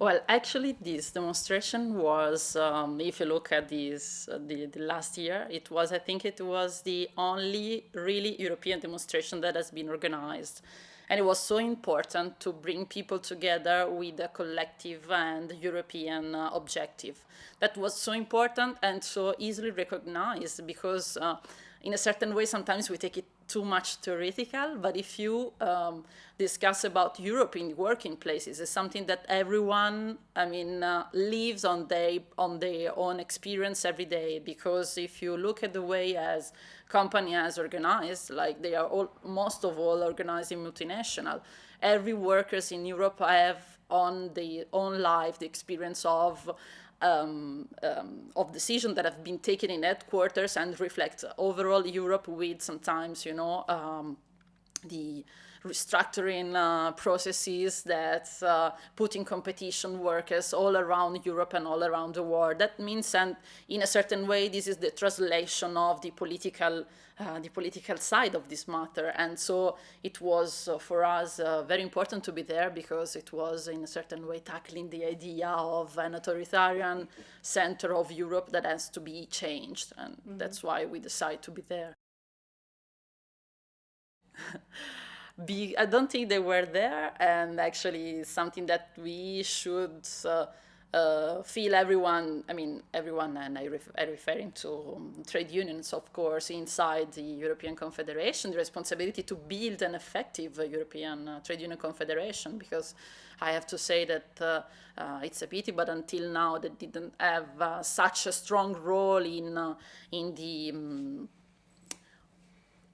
Well, actually, this demonstration was, um, if you look at this, uh, the, the last year, it was, I think it was the only really European demonstration that has been organized. And it was so important to bring people together with a collective and European uh, objective. That was so important and so easily recognized because uh, in a certain way, sometimes we take it too much theoretical, but if you um, discuss about Europe in working places, it's something that everyone, I mean, uh, lives on their, on their own experience every day, because if you look at the way as company has organized, like they are all, most of all organized in multinational, every workers in Europe have on the own life the experience of um, um, of decisions that have been taken in headquarters and reflect overall Europe with sometimes, you know, um, the restructuring uh, processes that uh, put in competition workers all around Europe and all around the world. That means, and in a certain way, this is the translation of the political, uh, the political side of this matter. And so it was uh, for us uh, very important to be there because it was in a certain way tackling the idea of an authoritarian center of Europe that has to be changed. And mm -hmm. that's why we decided to be there. be, I don't think they were there, and actually something that we should uh, uh, feel everyone, I mean, everyone, and I ref I'm referring to um, trade unions, of course, inside the European Confederation, the responsibility to build an effective uh, European uh, Trade Union Confederation, because I have to say that uh, uh, it's a pity, but until now they didn't have such a strong role in, in the um,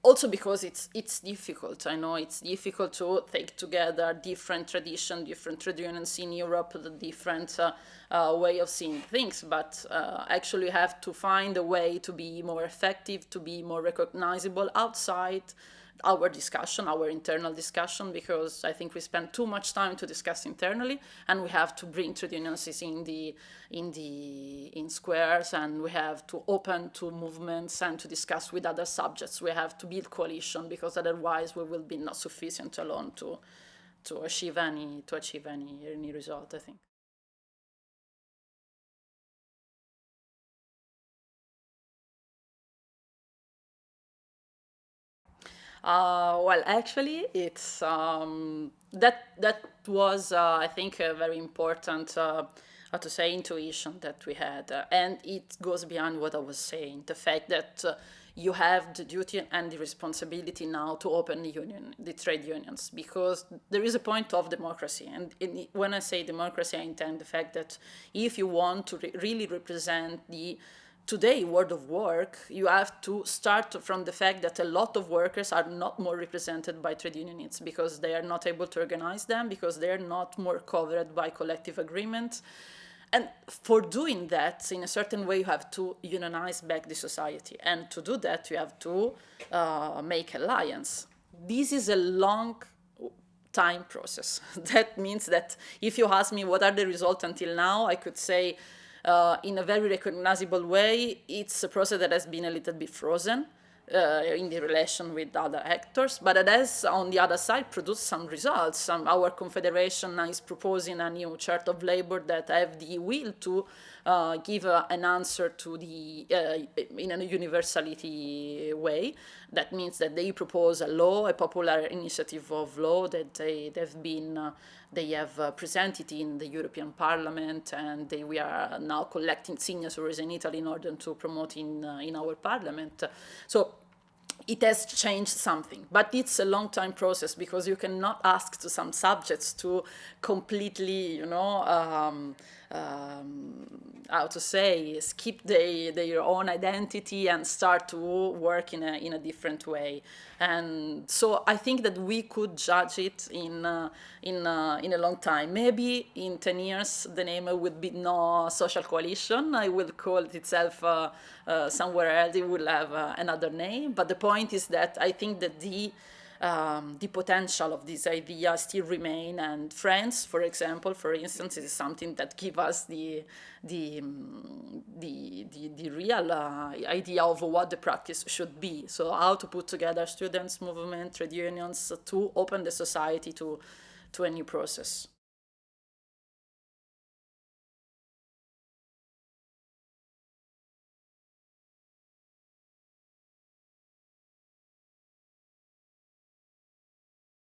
also because it's it's difficult. I know it's difficult to take together different tradition, different trade unions in Europe, the different uh, uh, way of seeing things, but uh, actually have to find a way to be more effective, to be more recognizable outside our discussion, our internal discussion, because I think we spend too much time to discuss internally, and we have to bring trade unions in the in the in squares, and we have to open to movements and to discuss with other subjects. We have to build coalition because otherwise we will be not sufficient alone to to achieve any to achieve any any result. I think. Uh, well, actually, it's um, that that was, uh, I think, a very important, uh, how to say, intuition that we had, uh, and it goes beyond what I was saying. The fact that uh, you have the duty and the responsibility now to open the union, the trade unions, because there is a point of democracy. And in, when I say democracy, I intend the fact that if you want to re really represent the today world of work, you have to start from the fact that a lot of workers are not more represented by trade unions because they are not able to organize them, because they are not more covered by collective agreements. And for doing that, in a certain way, you have to unionize back the society. And to do that, you have to uh, make alliance. This is a long time process. that means that if you ask me what are the results until now, I could say Uh, in a very recognizable way, it's a process that has been a little bit frozen. Uh, in the relation with other actors, but it has, on the other side, produced some results. Um, our confederation is proposing a new chart of labor that have the will to uh, give uh, an answer to the, uh, in a universality way. That means that they propose a law, a popular initiative of law that they, they've been uh, they have uh, presented in the European Parliament and they, we are now collecting signatures in Italy in order to promote in, in our parliament. So it has changed something, but it's a long time process because you cannot ask to some subjects to completely, you know, um, um, how to say, skip the, their own identity and start to work in a, in a different way. And so I think that we could judge it in, uh, in, uh, in a long time. Maybe in 10 years the name would be no social coalition. I will call it itself uh, uh somewhere else. It will have uh, another name. But the point is that I think that the um, the potential of this idea still remain. And France, for example, for instance, is something that give us the the um, the, the, the, real uh, idea of what the practice should be. So how to put together students, movement, trade unions to open the society to to a new process.